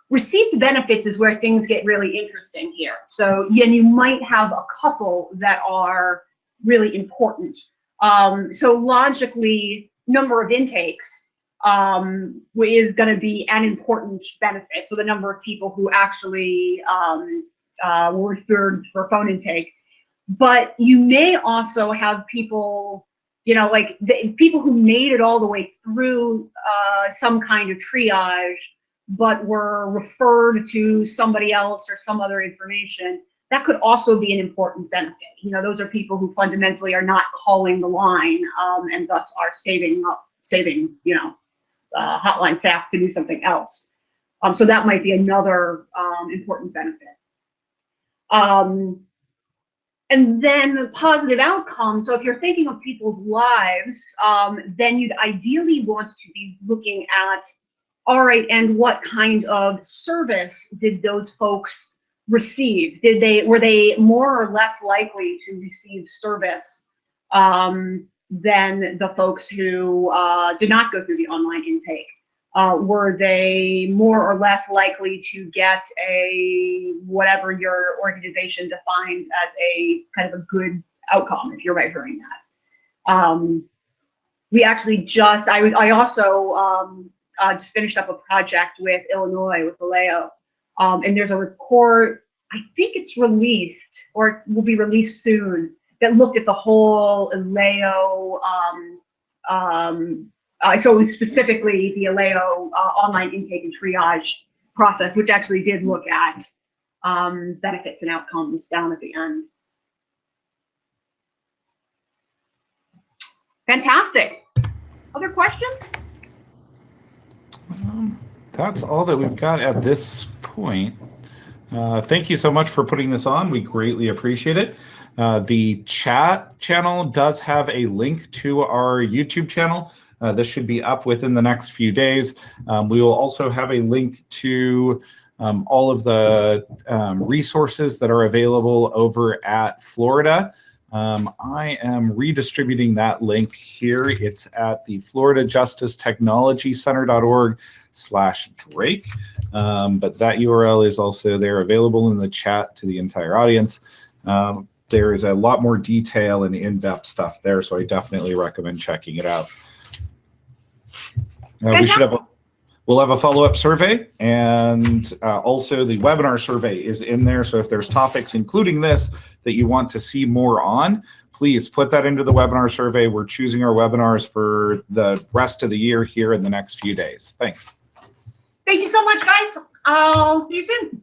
Received benefits is where things get really interesting here. So yeah, you might have a couple that are really important. Um, so logically, number of intakes um, is going to be an important benefit. So the number of people who actually um, uh, were referred for phone intake but you may also have people you know like the, people who made it all the way through uh, some kind of triage but were referred to somebody else or some other information that could also be an important benefit you know those are people who fundamentally are not calling the line um, and thus are saving up saving you know uh, hotline staff to do something else um, so that might be another um, important benefit um, and then the positive outcomes. So if you're thinking of people's lives, um, then you'd ideally want to be looking at, all right, and what kind of service did those folks receive? Did they were they more or less likely to receive service um, than the folks who uh, did not go through the online intake? uh, were they more or less likely to get a whatever your organization defines as a kind of a good outcome if you're measuring that um, we actually just i i also um, uh, just finished up a project with illinois with vallejo um, and there's a report i think it's released or it will be released soon that looked at the whole ILAO um, um, uh, so specifically the ILAO uh, online intake and triage process, which actually did look at um, benefits and outcomes down at the end. Fantastic. Other questions? Um, that's all that we've got at this point. Uh, thank you so much for putting this on. We greatly appreciate it. Uh, the chat channel does have a link to our YouTube channel. Uh, this should be up within the next few days. Um, we will also have a link to um, all of the um, resources that are available over at Florida. Um, I am redistributing that link here. It's at the Florida Justice Technology Center.org slash Drake. Um, but that URL is also there available in the chat to the entire audience. Um, there is a lot more detail and in-depth stuff there, so I definitely recommend checking it out. Uh, we should have a, we'll have a follow-up survey and uh, also the webinar survey is in there. So if there's topics, including this, that you want to see more on, please put that into the webinar survey. We're choosing our webinars for the rest of the year here in the next few days. Thanks. Thank you so much, guys. I'll see you soon.